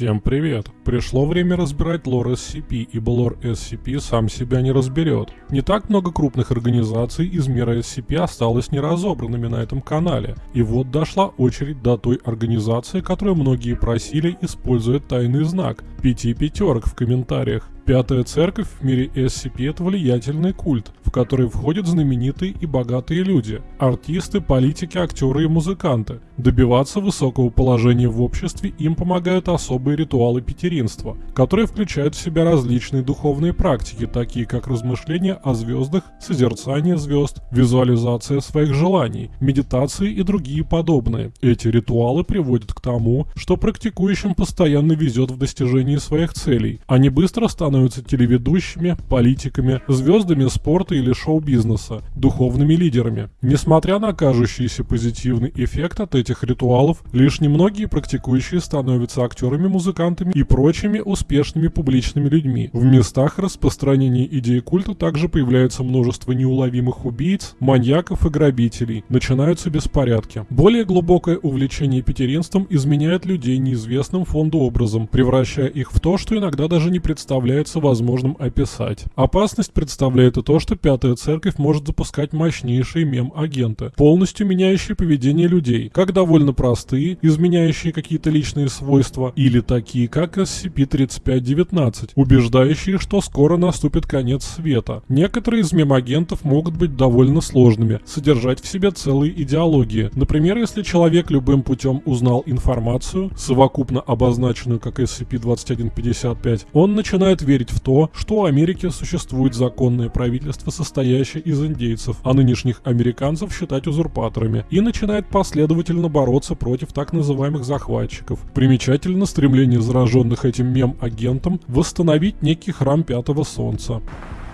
Всем привет! Пришло время разбирать лор SCP, ибо лор SCP сам себя не разберет. Не так много крупных организаций из мира SCP осталось неразобранными на этом канале. И вот дошла очередь до той организации, которую многие просили, используя тайный знак – пяти пятерок в комментариях. Пятая церковь в мире SCP – это влиятельный культ, в который входят знаменитые и богатые люди, артисты, политики, актеры и музыканты. Добиваться высокого положения в обществе им помогают особые ритуалы пятеринства, которые включают в себя различные духовные практики, такие как размышления о звездах, созерцание звезд, визуализация своих желаний, медитации и другие подобные. Эти ритуалы приводят к тому, что практикующим постоянно везет в достижении своих целей. Они быстро становятся становятся телеведущими, политиками, звездами спорта или шоу-бизнеса, духовными лидерами. Несмотря на кажущийся позитивный эффект от этих ритуалов, лишь немногие практикующие становятся актерами, музыкантами и прочими успешными публичными людьми. В местах распространения идеи культа также появляется множество неуловимых убийц, маньяков и грабителей. Начинаются беспорядки. Более глубокое увлечение пятеринством изменяет людей неизвестным фонду образом, превращая их в то, что иногда даже не представляется является возможным описать. Опасность представляет и то, что Пятая Церковь может запускать мощнейшие мем-агенты, полностью меняющие поведение людей, как довольно простые, изменяющие какие-то личные свойства, или такие, как SCP-3519, убеждающие, что скоро наступит конец света. Некоторые из мем-агентов могут быть довольно сложными, содержать в себе целые идеологии. Например, если человек любым путем узнал информацию, совокупно обозначенную как SCP-2155, он начинает верить в то, что у Америки существует законное правительство, состоящее из индейцев, а нынешних американцев считать узурпаторами, и начинает последовательно бороться против так называемых захватчиков. Примечательно стремление зараженных этим мем-агентом восстановить некий храм Пятого Солнца.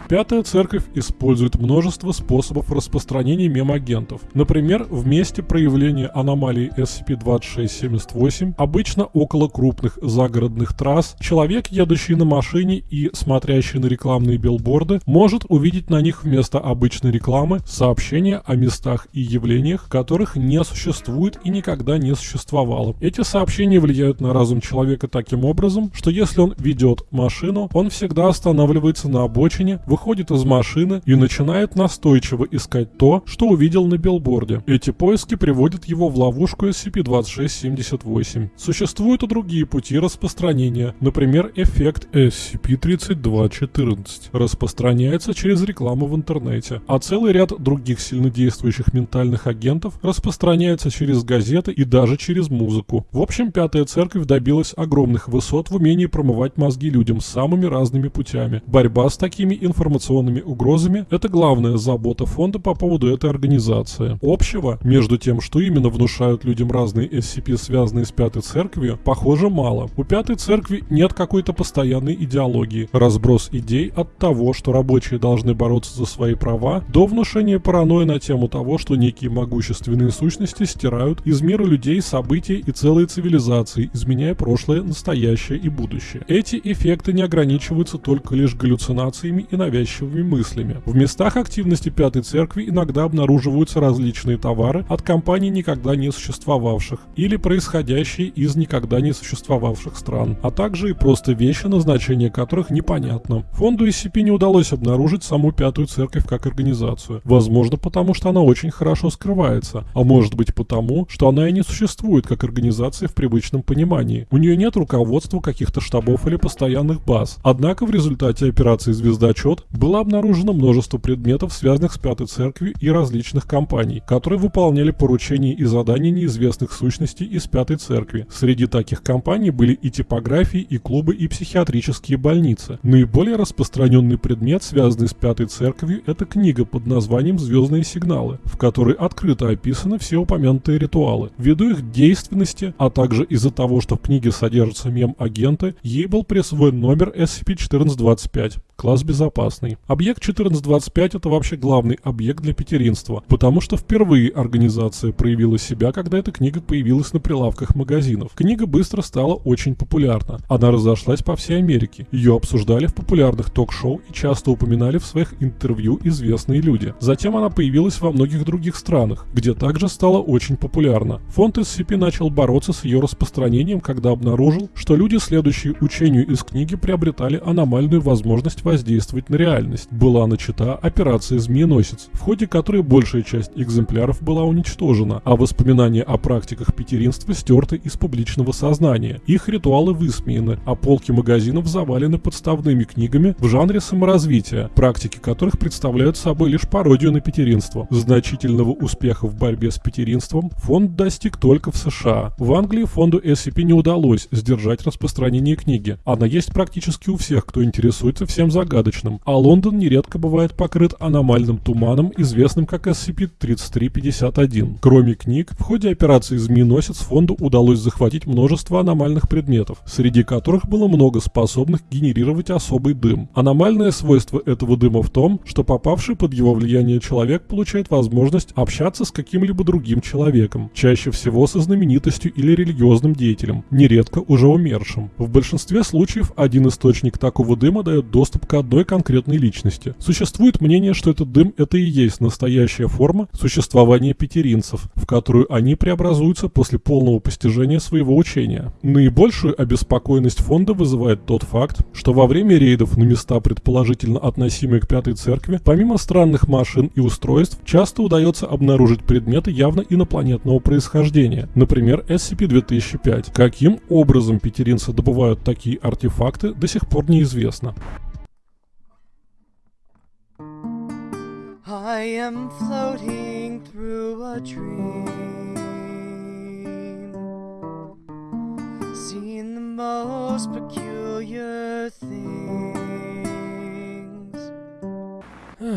Пятая церковь использует множество способов распространения мемагентов. Например, в месте проявления аномалии SCP-2678, обычно около крупных загородных трасс, человек, едущий на машине и смотрящий на рекламные билборды, может увидеть на них вместо обычной рекламы сообщения о местах и явлениях, которых не существует и никогда не существовало. Эти сообщения влияют на разум человека таким образом, что если он ведет машину, он всегда останавливается на обочине, выходит из машины и начинает настойчиво искать то, что увидел на билборде. Эти поиски приводят его в ловушку SCP-2678. Существуют и другие пути распространения, например, эффект SCP-3214 распространяется через рекламу в интернете, а целый ряд других сильнодействующих ментальных агентов распространяется через газеты и даже через музыку. В общем, Пятая Церковь добилась огромных высот в умении промывать мозги людям самыми разными путями. Борьба с такими информационными информационными угрозами – это главная забота фонда по поводу этой организации. Общего между тем, что именно внушают людям разные SCP, связанные с Пятой Церковью, похоже мало. У Пятой Церкви нет какой-то постоянной идеологии. Разброс идей от того, что рабочие должны бороться за свои права, до внушения паранойи на тему того, что некие могущественные сущности стирают из мира людей события и целые цивилизации, изменяя прошлое, настоящее и будущее. Эти эффекты не ограничиваются только лишь галлюцинациями и навязчивыми навязчивыми мыслями. В местах активности Пятой Церкви иногда обнаруживаются различные товары от компаний никогда не существовавших или происходящие из никогда не существовавших стран, а также и просто вещи, назначение которых непонятно. Фонду SCP не удалось обнаружить саму Пятую Церковь как организацию. Возможно, потому что она очень хорошо скрывается, а может быть потому, что она и не существует как организация в привычном понимании. У нее нет руководства каких-то штабов или постоянных баз. Однако в результате операции «Звездочет» было обнаружено множество предметов, связанных с Пятой Церковью и различных компаний, которые выполняли поручения и задания неизвестных сущностей из Пятой Церкви. Среди таких компаний были и типографии, и клубы, и психиатрические больницы. Наиболее распространенный предмет, связанный с Пятой Церковью, это книга под названием «Звездные сигналы», в которой открыто описаны все упомянутые ритуалы. Ввиду их действенности, а также из-за того, что в книге содержатся мем-агенты, ей был присвоен номер SCP-1425, класс безопасности интересный. Объект 1425 это вообще главный объект для петеринства, потому что впервые организация проявила себя, когда эта книга появилась на прилавках магазинов. Книга быстро стала очень популярна. Она разошлась по всей Америке. Ее обсуждали в популярных ток-шоу и часто упоминали в своих интервью известные люди. Затем она появилась во многих других странах, где также стала очень популярна. Фонд SCP начал бороться с ее распространением, когда обнаружил, что люди, следующие учению из книги, приобретали аномальную возможность воздействовать на реальность. Была начата операция «Змееносец», в ходе которой большая часть экземпляров была уничтожена, а воспоминания о практиках петеринства стерты из публичного сознания. Их ритуалы высмеяны, а полки магазинов завалены подставными книгами в жанре саморазвития, практики которых представляют собой лишь пародию на петеринство. Значительного успеха в борьбе с петеринством фонд достиг только в США. В Англии фонду SCP не удалось сдержать распространение книги. Она есть практически у всех, кто интересуется всем загадочным, а Лондон нередко бывает покрыт аномальным туманом, известным как SCP-3351. Кроме книг, в ходе операции «Змееносец» фонду удалось захватить множество аномальных предметов, среди которых было много способных генерировать особый дым. Аномальное свойство этого дыма в том, что попавший под его влияние человек получает возможность общаться с каким-либо другим человеком, чаще всего со знаменитостью или религиозным деятелем, нередко уже умершим. В большинстве случаев один источник такого дыма дает доступ к одной конкретной личности. Существует мнение, что этот дым это и есть настоящая форма существования петеринцев, в которую они преобразуются после полного постижения своего учения. Наибольшую обеспокоенность фонда вызывает тот факт, что во время рейдов на места, предположительно относимые к Пятой Церкви, помимо странных машин и устройств, часто удается обнаружить предметы явно инопланетного происхождения, например, SCP-2005. Каким образом петеринцы добывают такие артефакты, до сих пор неизвестно. I am floating through a dream, seeing the most peculiar things.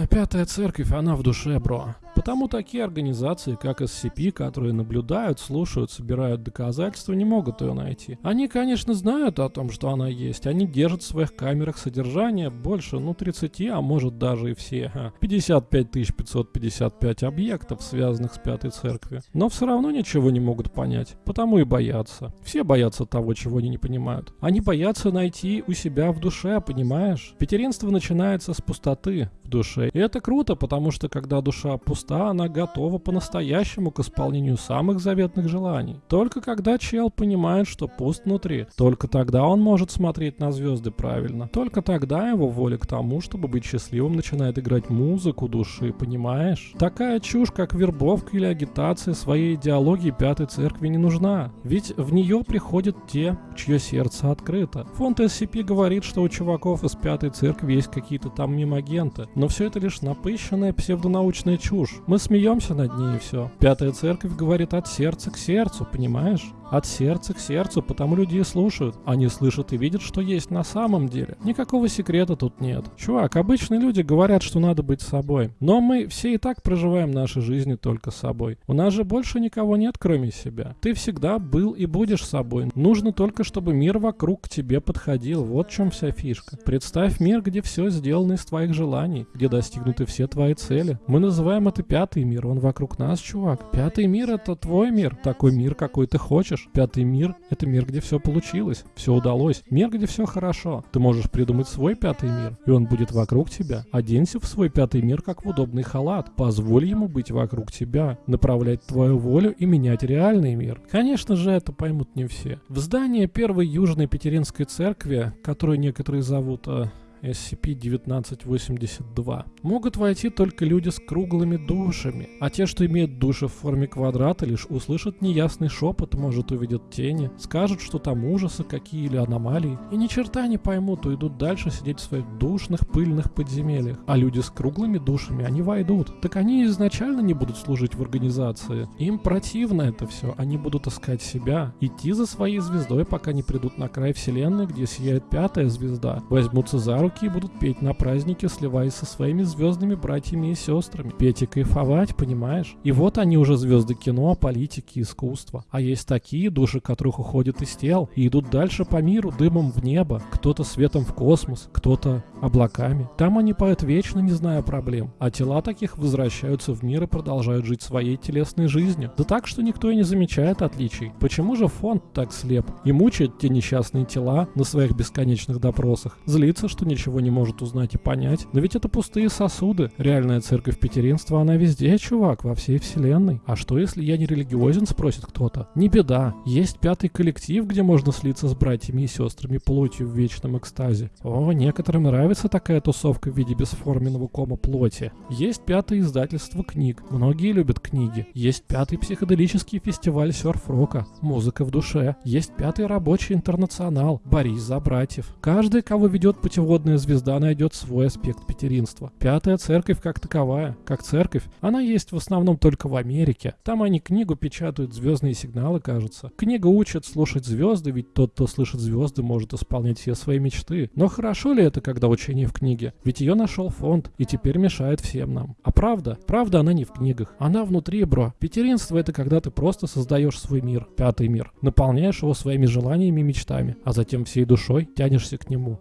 Пятая церковь, она в душе, бро. Потому такие организации, как SCP, которые наблюдают, слушают, собирают доказательства, не могут ее найти. Они, конечно, знают о том, что она есть. Они держат в своих камерах содержание больше, ну, 30, а может даже и все. 55 555 объектов, связанных с Пятой Церковью. Но все равно ничего не могут понять. Потому и боятся. Все боятся того, чего они не понимают. Они боятся найти у себя в душе, понимаешь? Петеринство начинается с пустоты душе. И это круто, потому что когда душа пуста, она готова по-настоящему к исполнению самых заветных желаний. Только когда чел понимает, что пуст внутри, только тогда он может смотреть на звезды правильно. Только тогда его воля к тому, чтобы быть счастливым, начинает играть музыку души, понимаешь? Такая чушь, как вербовка или агитация своей идеологии Пятой Церкви не нужна. Ведь в нее приходят те, чье сердце открыто. Фонд SCP говорит, что у чуваков из Пятой Церкви есть какие-то там мимагенты, но все это лишь напыщенная псевдонаучная чушь. Мы смеемся над ней и все. Пятая церковь говорит от сердца к сердцу, понимаешь? От сердца к сердцу, потому люди и слушают. Они слышат и видят, что есть на самом деле. Никакого секрета тут нет. Чувак, обычные люди говорят, что надо быть собой. Но мы все и так проживаем наши жизни только собой. У нас же больше никого нет, кроме себя. Ты всегда был и будешь собой. Нужно только, чтобы мир вокруг к тебе подходил. Вот в чем вся фишка. Представь мир, где все сделано из твоих желаний, где достигнуты все твои цели. Мы называем это пятый мир. Он вокруг нас, чувак. Пятый мир — это твой мир. Такой мир, какой ты хочешь. Пятый мир — это мир, где все получилось, все удалось. Мир, где все хорошо. Ты можешь придумать свой пятый мир, и он будет вокруг тебя. Оденься в свой пятый мир, как в удобный халат. Позволь ему быть вокруг тебя, направлять твою волю и менять реальный мир. Конечно же, это поймут не все. В здание первой южной петеринской церкви, которую некоторые зовут... А, SCP-1982. Могут войти только люди с круглыми душами, а те, что имеют души в форме квадрата, лишь услышат неясный шепот, может увидят тени, скажут, что там ужасы какие или аномалии, и ни черта не поймут, уйдут дальше сидеть в своих душных пыльных подземельях. А люди с круглыми душами, они войдут. Так они изначально не будут служить в организации. Им противно это все, они будут искать себя, идти за своей звездой, пока не придут на край вселенной, где сияет пятая звезда, возьмутся за руки однорукие будут петь на празднике, сливаясь со своими звездными братьями и сестрами. Петь и кайфовать, понимаешь? И вот они уже звезды кино, политики, искусства. А есть такие, души которых уходят из тел и идут дальше по миру, дымом в небо, кто-то светом в космос, кто-то облаками. Там они поют вечно, не зная проблем. А тела таких возвращаются в мир и продолжают жить своей телесной жизнью. Да так, что никто и не замечает отличий. Почему же фонд так слеп и мучает те несчастные тела на своих бесконечных допросах? Злится, что ничего не может узнать и понять. Но ведь это пустые сосуды. Реальная церковь петеринства, она везде, чувак, во всей вселенной. А что, если я не религиозен, спросит кто-то? Не беда. Есть пятый коллектив, где можно слиться с братьями и сестрами плотью в вечном экстазе. О, некоторым нравится такая тусовка в виде бесформенного кома плоти. Есть пятое издательство книг. Многие любят книги. Есть пятый психоделический фестиваль серф-рока. Музыка в душе. Есть пятый рабочий интернационал. Борис за братьев. Каждый, кого ведет путеводная звезда, найдет свой аспект петеринства. Пятая церковь как таковая, как церковь, она есть в основном только в Америке. Там они книгу печатают, звездные сигналы, кажется. Книга учит слушать звезды, ведь тот, кто слышит звезды, может исполнять все свои мечты. Но хорошо ли это, когда учение в книге? Ведь ее нашел фонд, и теперь мешает всем нам. А правда? Правда она не в книгах. Она внутри, бро. Петеринство это когда ты просто создаешь свой мир, пятый мир. Наполняешь его своими желаниями и мечтами, а затем всей душой тянешься к нему.